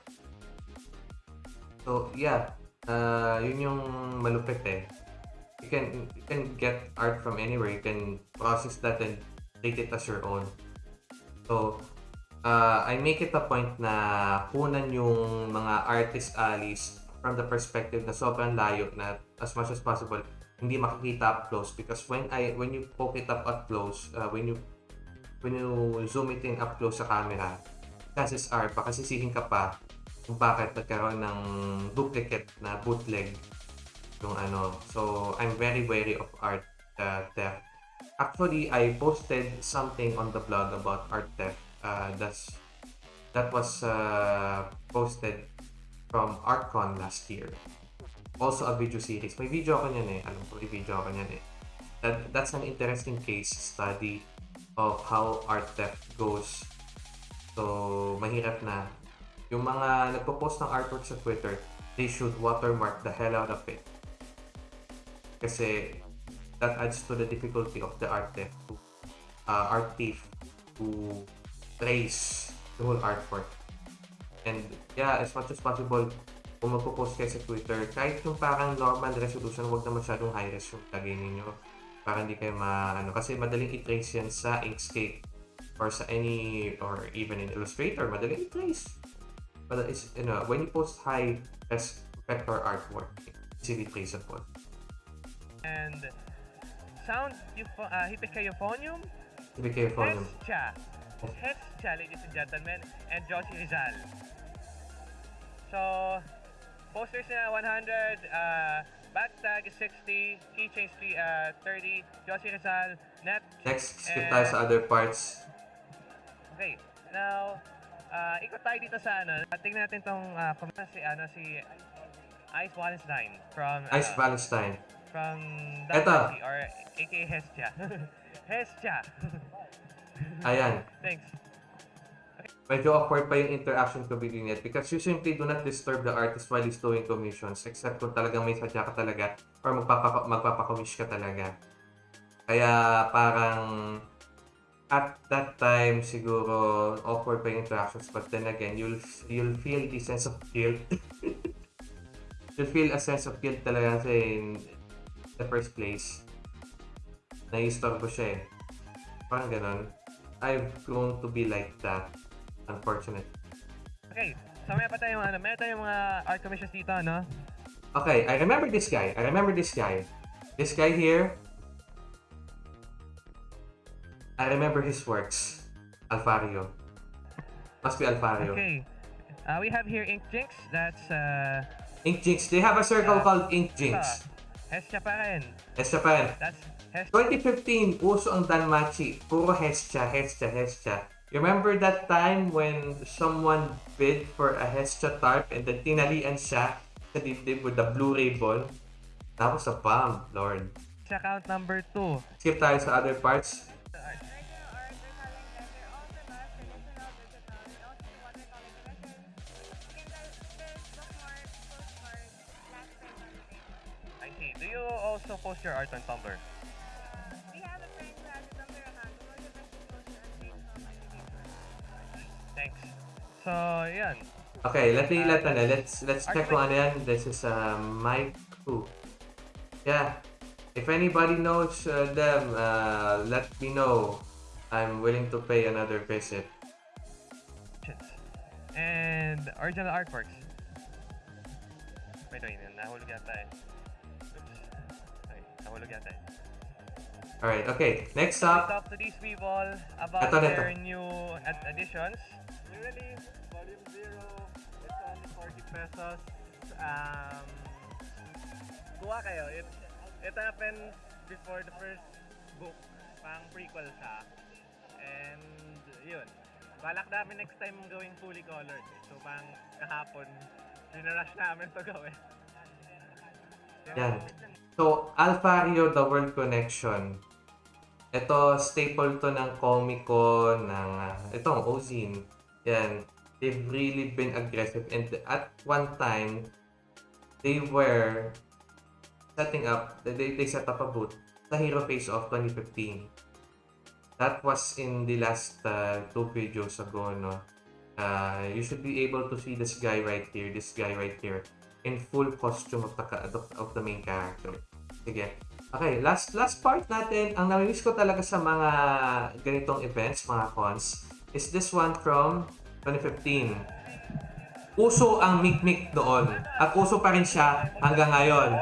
So yeah uh, yun yung malupit eh you can you can get art from anywhere. You can process that and take it as your own. So uh, I make it a point na kunan yung mga artist alleys from the perspective na sobrang layo na as much as possible hindi makikita up close. Because when I when you poke it up up close uh, when you when you zoom it in up close sa camera chances are baka sisihin ka pa kung bakit nagkaroon ng duplicate na bootleg yung ano. So I'm very wary of art uh, theft. Actually I posted something on the blog about art theft. Uh, that's that was uh, posted from ArtCon last year. Also a video series. May video ako niyan eh. Alam ko video ako niyan eh. That, that's an interesting case study of how art theft goes. So mahirap na. Yung mga nagpo-post ng artwork sa Twitter they should watermark the hell out of it kasi that adds to the difficulty of the art theft to uh, art thief to trace the whole artwork. And yeah as much as possible kung magpo-post kayo sa Twitter kahit yung parang normal resolution wag na masyadong high res yung lagay ninyo para hindi kayo ma ano kasi madaling i-trace yan sa Inkscape or sa any or even in Illustrator madaling i-trace. But it's you know when you post high res vector artwork easily traceable and sound eupho- uh, careful yun. Hestia, Hestia, ladies and gentlemen, and Joshi Rizal. So, posters na 100, uh, back tag is 60, keychains uh, 30, Joshi Rizal, net. next skip tayo sa other parts Okay, now, uh, ikot tayo dito sa ano, tingnan natin tong uh, si, ano, si Ice Wallenstein from, uh, Ice Valentine from Eto. Or aka Hestia. Hestia. ayan Thanks. medyo awkward pa yung interaction ko with Net because you simply do not disturb the artist while he's doing commissions except kung talagang may sadya ka talaga or magpapa magpapakomish ka talaga. Kaya parang at that time siguro awkward pa yung interactions but then again you'll you'll feel the sense of guilt. you'll feel a sense of guilt talaga kasi the first place na-istorbo siya eh. Parang ganun. I've grown to be like that. Unfortunate. Okay, so may pa tayong ano, meron tayong mga art commissions dito, no? Okay, I remember this guy. I remember this guy. This guy here. I remember his works. Alfario. Must be Alfario. Okay. Uh, we have here Ink Jinx. That's uh, Ink Jinx. They have a circle Yeah. called Ink uh, Jinx. Hestia pa rin. Hestia pa rin. That's Hestia. 2015, uso ang Danmachi. Puro Hestia, Hestia, Hestia. You remember that time when someone bid for a Hestia tarp and then tinalian siya sa dibdib with the Blu-ray ball. Tapos sa palm, Lord. Check out number 2. Skip tayo sa other parts. Also post your art on Tumblr? Thanks. So, yan. Okay, let me let ano, let's let's check one yan. This is uh, Mike who. Yeah. If anybody knows uh, them, uh, let me know. I'm willing to pay another visit. And original artworks. Wait, wait. Nahulog yata eh. Ay, nahulog yata eh. Alright, okay. Next Talk up, to these people about Ito, ito. their new ad- additions. Really, volume 0, it's only 40 pesos. Um, kuha kayo. It, it happened before the first book. Pang prequel siya. And, yun. Balak namin next time gawing fully colored. So, pang kahapon, dinarush namin to gawin. Yan. So, Alfario The World Connection. Ito, staple to ng Comic-Con, ng, uh, itong Ozine. Yan. They've really been aggressive. And at one time, they were setting up, they, they set up a booth sa Hero Face Off 2015. That was in the last uh, two videos ago, no? Uh, you should be able to see this guy right here, this guy right here in full costume of the, of, the main character. Sige. Okay, last last part natin, ang namimiss ko talaga sa mga ganitong events, mga cons, is this one from 2015. Uso ang mikmik doon. At uso pa rin siya hanggang ngayon.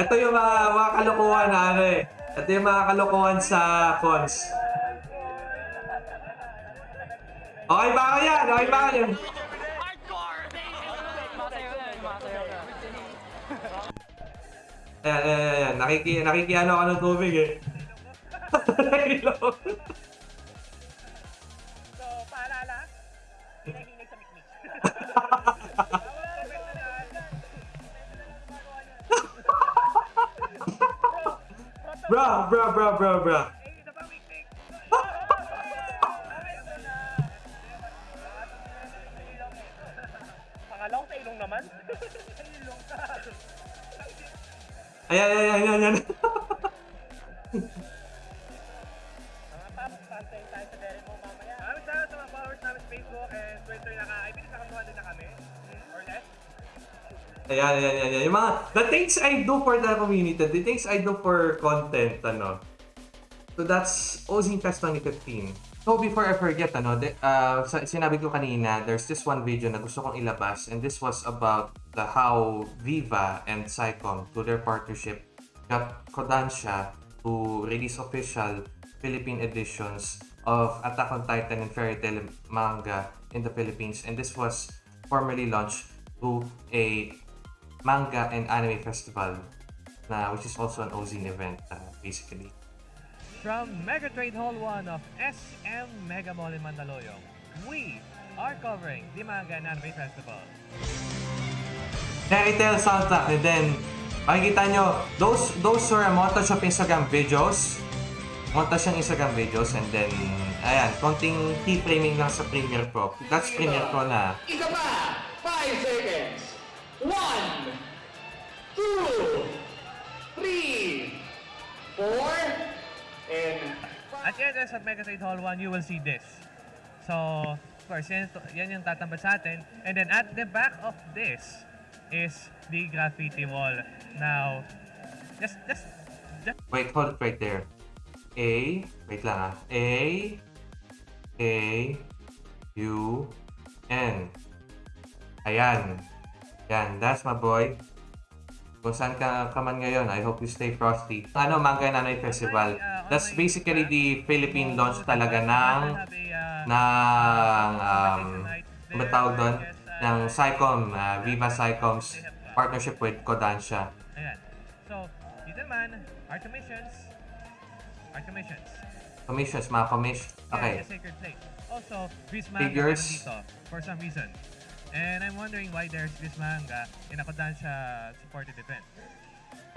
Ito yung mga, mga kalokohan na ano eh. Ito yung mga kalokohan sa cons. Okay ba yan? Okay ba yan? Ayan, ayan, ayan. Nakiki, nakikiano ako ng tubig eh. So, paalala, hinahinig sa mikmik. bro, bro, bro, bro, bro. Isa pa mikmik. Pangalawang sa ilong naman. Ilong ka. Ayan, ayan, ayan, ayan, ayan. Mga paps, pantayin tayo sa dere mo mamaya. Maraming salamat sa mga followers namin sa Facebook and Twitter. Naka, I think naka 200 na kami. Or less. Ayan, ayan, ayan. Yung mga, the things I do for the community, the things I do for content, ano. So that's Ozine Fest 2015. So before I forget, ano, de, uh, sinabi ko kanina, there's this one video na gusto kong ilabas and this was about the how Viva and Psycom, to their partnership, got Kodansha to release official Philippine editions of Attack on Titan and Fairy Tail manga in the Philippines. And this was formally launched to a manga and anime festival, na which is also an Ozine event, uh, basically. From Mega Trade Hall 1 of SM Mega Mall in Mandaluyong, we are covering the Manga and Anime Festival. Fairy Tail soundtrack, and then, makikita nyo, those, those were a montage of Instagram videos, montage ng Instagram videos, and then, ayan, konting keyframing lang sa Premiere Pro. That's Premiere Pro na. Isa pa! 5 seconds! 1, 2, 3, 4, and At the entrance of Mega Trade Hall 1, you will see this. So, of course, yan, yan yung tatambal sa atin. And then at the back of this is the graffiti wall. Now, just, just, just Wait, hold it right there. A, wait lang ah. A, A, U, N. Ayan. Yan, that's my boy. Kung saan ka, ka man ngayon, I hope you stay frosty. Ano, Manga and Anime Festival. That's basically the Philippine launch talaga ng ng um, ano tawag doon? Ng Psycom, uh, Viva Psycom's partnership with Kodansha. Ayan. So, dito naman, art commissions. Art commissions. Commissions, mga commission. Yeah, Okay. the Sacred Plate. Also, Bismarck Figures. for some reason. And I'm wondering why there's this manga in a Kodansha supported event.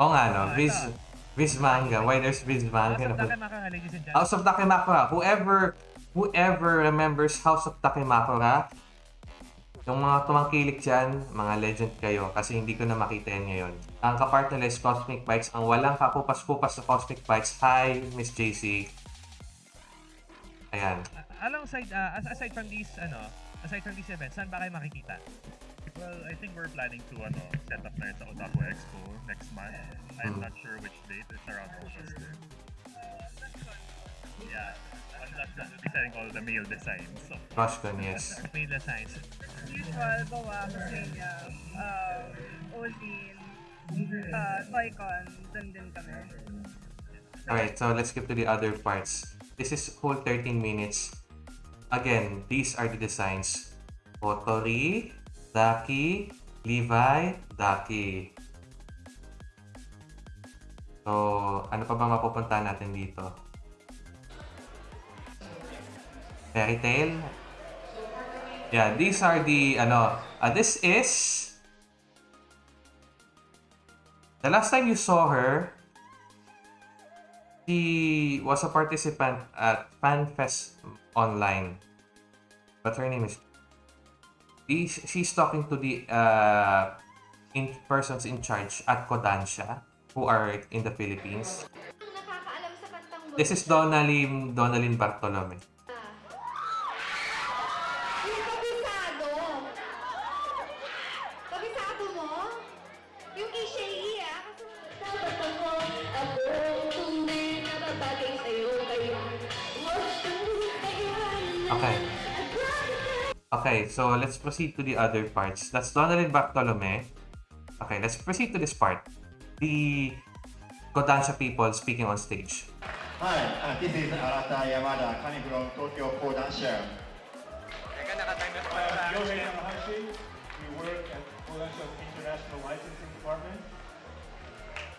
Oo nga, no? Ah, Viz, ito. Viz Manga. Why there's Viz Manga? House of Dakimakura, ladies and gentlemen. House of Dakimakura. Whoever, whoever remembers House of Dakimakura, yung mga tumangkilik dyan, mga legend kayo kasi hindi ko na makita yan ngayon. Ang kapart nila is Cosmic Bites. Ang walang kapupas-pupas sa Cosmic Bites. Hi, Miss JC. Ayan. Uh, alongside, uh, as- aside from these, ano, aside from these events, saan ba kayo makikita? Well, I think we're planning to ano, set up na sa Otaku Expo next month. I'm not sure which date. It's around August. Yeah. On that, we'll be selling all the male designs. So, Roscon, yes. May the signs. usual gawa kasi niya, um, Olin, uh, Toycon, dun din kami. Alright, so let's skip to the other parts. This is whole 13 minutes. Again, these are the designs. Otori, Daki, Levi, Daki. So, ano pa ba mapupunta natin dito? Fairy Tail? Yeah, these are the, ano, uh, this is, the last time you saw her, she was a participant at FanFest Online. But her name is. She's, she's talking to the uh, in persons in charge at Kodansha who are in the Philippines. This is Donalyn, Donalyn Bartolome. Okay, so let's proceed to the other parts. That's Donalyn Bartolome. Okay, let's proceed to this part. The Kodansha people speaking on stage. Hi, uh, this is Arata Yamada coming from Tokyo Kodansha. Uh, Yohei Takahashi. We work at Kodansha's International Licensing Department.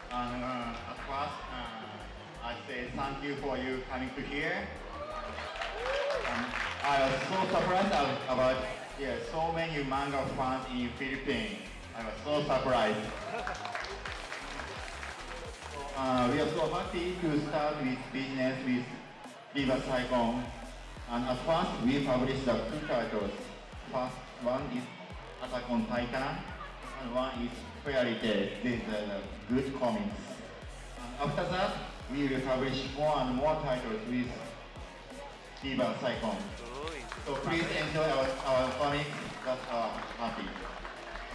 And uh, at first, uh, I say thank you for you coming to here. I was so surprised ab- about yeah, so many manga fans in Philippines. I was so surprised. Uh, we are so happy to start with business with Viva Saigon. And at first, we published the two titles. First one is Attack on Titan, and one is Fairy Tail. This is uh, good comics. And after that, we will publish more and more titles with Viva Saigon. So please enjoy our, our comics. That's our happy.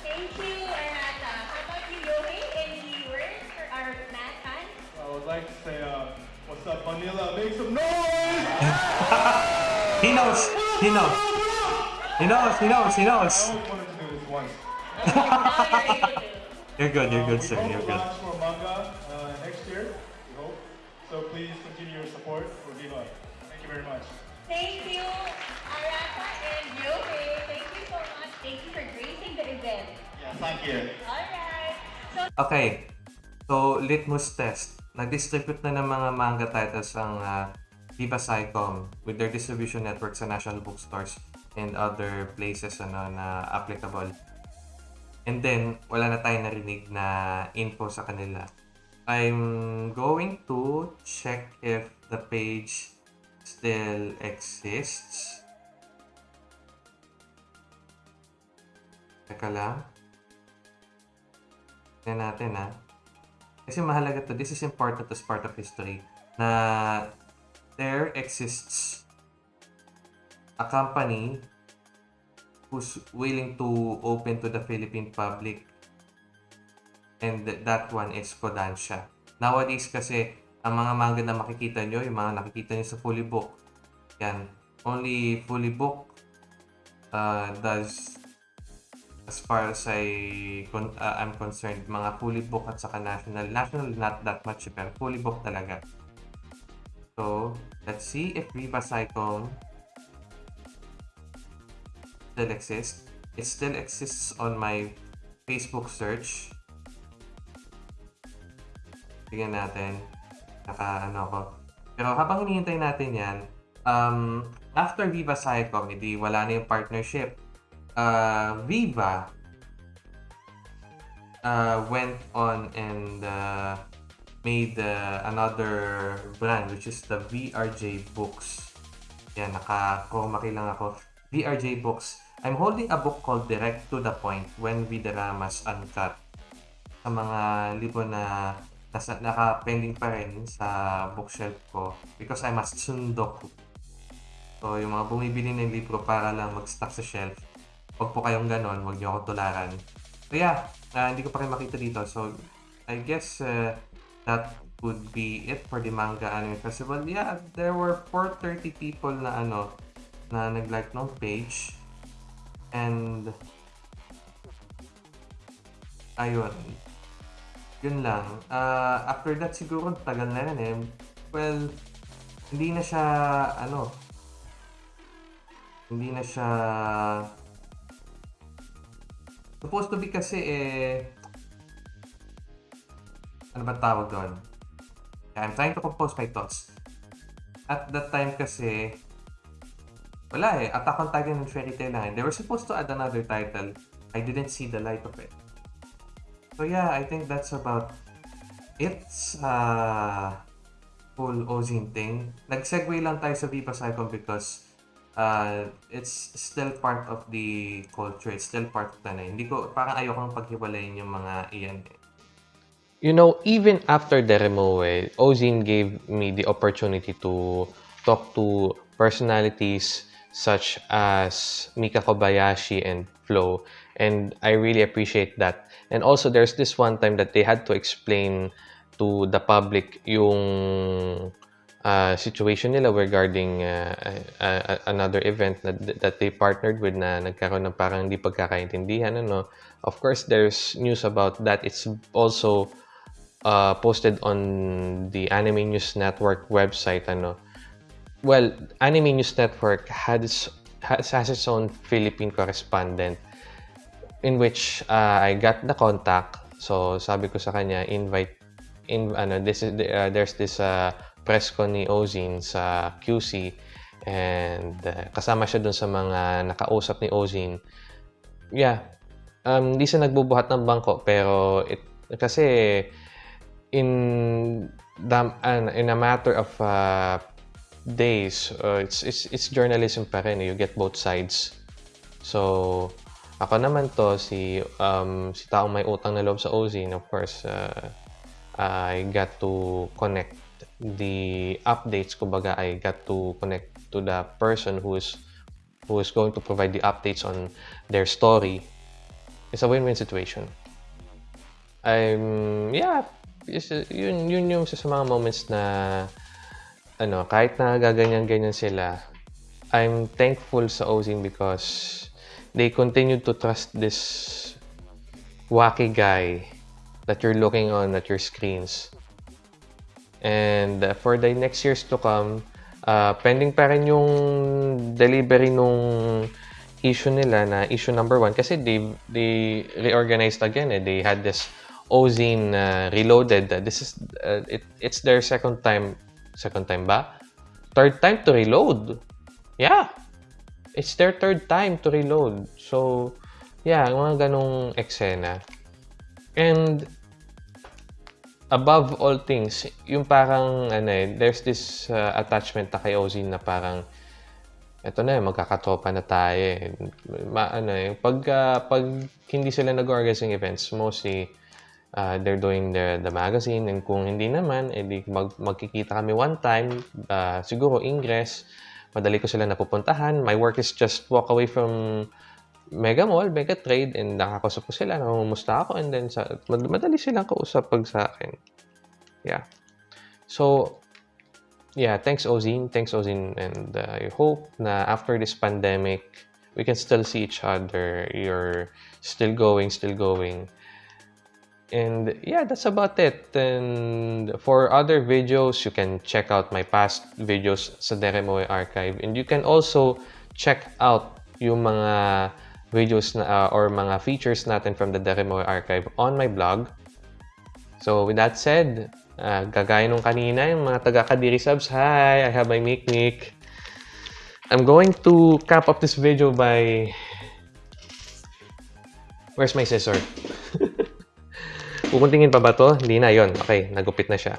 Thank you, Arata. How about you, Yohei? Any words for our Matt fans? I would like to say, uh, what's up, Manila? Make some noise! He knows! He knows! He knows! He knows! He knows! I always wanted to do this once. You're good, you're good, Uh, sir. You're hope to good. Thank you for gracing the event. Yeah, thank you. Alright. So, Okay. So, litmus test. Nag-distribute na ng mga manga titles ang uh, Viva Psycom with their distribution network sa national bookstores and other places ano, na applicable. And then, wala na tayong narinig na info sa kanila. I'm going to check if the page still exists. Teka lang. Tingnan natin ha. Kasi mahalaga to. This is important as part of history. Na there exists a company who's willing to open to the Philippine public. And th- that one is Kodansha. Nowadays kasi, ang mga manga na makikita nyo, yung mga nakikita nyo sa fully book, yan, only fully book uh, does as far as I con- uh, I'm concerned, mga fully book at saka national. National not that much, pero fully book talaga. So, let's see if Viva Cyclone still exists. It still exists on my Facebook search. Tingnan natin. Naka ano ko. Pero habang hinihintay natin yan, um, after Viva Cycom, hindi wala na yung partnership uh, Viva uh, went on and uh, made uh, another brand which is the VRJ Books. Yan, naka-chromaki lang ako. VRJ Books. I'm holding a book called Direct to the Point When Vidaramas Uncut. Sa mga libro na nasa, naka-pending pa rin sa bookshelf ko because I'm a tsundoku. So, yung mga bumibili ng libro para lang mag-stock sa shelf, huwag po kayong ganon, huwag niyo ako tularan. So, yeah, ah, hindi ko pa rin makita dito. So, I guess uh, that would be it for the Manga Anime Festival. Yeah, there were 430 people na ano, na nag-like ng page. And, ayun. Yun lang. Ah, after that, siguro, tagal na rin eh. Well, hindi na siya, ano, hindi na siya supposed to be kasi eh ano ba tawag doon? I'm trying to compose my thoughts. At that time kasi wala eh. Attack on Titan and Fairy Tail lang. They were supposed to add another title. I didn't see the light of it. So yeah, I think that's about it sa full Ozin thing. Nag-segue lang tayo sa Viva Cycle because uh, it's still part of the culture. It's still part of na. Hindi ko, parang ayokong paghiwalayin yung mga iyan. eh. You know, even after the Remoe, Ozin gave me the opportunity to talk to personalities such as Mika Kobayashi and Flo. And I really appreciate that. And also, there's this one time that they had to explain to the public yung uh, situation nila regarding uh, uh, another event that, that they partnered with na nagkaroon ng parang hindi pagkakaintindihan. Ano. Of course, there's news about that. It's also uh, posted on the Anime News Network website. Ano. Well, Anime News Network has, has, has its own Philippine correspondent in which uh, I got the contact. So, sabi ko sa kanya, invite, in, ano, this is, uh, there's this uh, press con ni Ozin sa QC and uh, kasama siya dun sa mga nakausap ni Ozin. Yeah, um, hindi siya nagbubuhat ng bangko pero it, kasi in the, uh, in a matter of uh, days, uh, it's, it's, it's journalism pa rin. eh. You get both sides. So, ako naman to, si, um, si taong may utang na loob sa Ozin, of course, uh, I got to connect the updates, kumbaga, I got to connect to the person who is who is going to provide the updates on their story. It's a win-win situation. I'm, yeah, yun, yun yung sa mga moments na, ano, kahit na gaganyan-ganyan sila, I'm thankful sa Ozin because they continue to trust this wacky guy that you're looking on at your screens. And uh, for the next years to come, uh, pending pa rin yung delivery nung issue nila na issue number one kasi they, they reorganized again. Eh. They had this Ozine uh, Reloaded. This is, uh, it, it's their second time, second time ba? Third time to reload. Yeah. It's their third time to reload. So, yeah, mga ganong eksena. And above all things, yung parang ano eh, there's this uh, attachment na kay Ozin na parang eto na, eh, magkakatropa na tayo eh. Ma, ano eh, pag, uh, pag hindi sila nag-organize ng events, mostly uh, they're doing the, the magazine and kung hindi naman, edi mag, magkikita kami one time, uh, siguro ingress, madali ko sila napupuntahan. My work is just walk away from Mega Mall, Mega Trade, and nakakausap ko sila, namumusta ako, and then sa, mad- madali silang kausap pag sa akin. Yeah. So, yeah, thanks Ozin, thanks Ozin, and uh, I hope na after this pandemic, we can still see each other. You're still going, still going. And yeah, that's about it. And for other videos, you can check out my past videos sa Deremoy archive. And you can also check out yung mga videos na, uh, or mga features natin from the Deremoy archive on my blog. So with that said, uh, gagaya nung kanina, yung mga taga-Kadiri subs, hi, I have my Mic. I'm going to cap up this video by Where's my scissor? Pupuntingin pa ba to? Hindi na yon. Okay, nagupit na siya.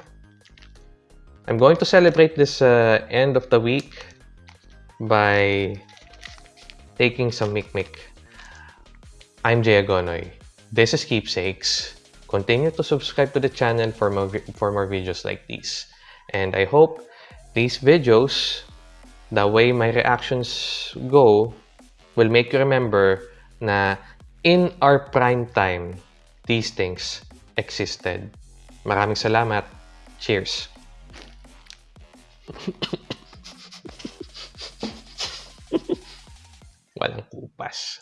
I'm going to celebrate this uh, end of the week by taking some mikmik. I'm Jay Agonoy. This is Keepsakes. Continue to subscribe to the channel for more, for more videos like these. And I hope these videos, the way my reactions go, will make you remember na in our prime time, these things existed. Maraming salamat. Cheers. Walang kupas.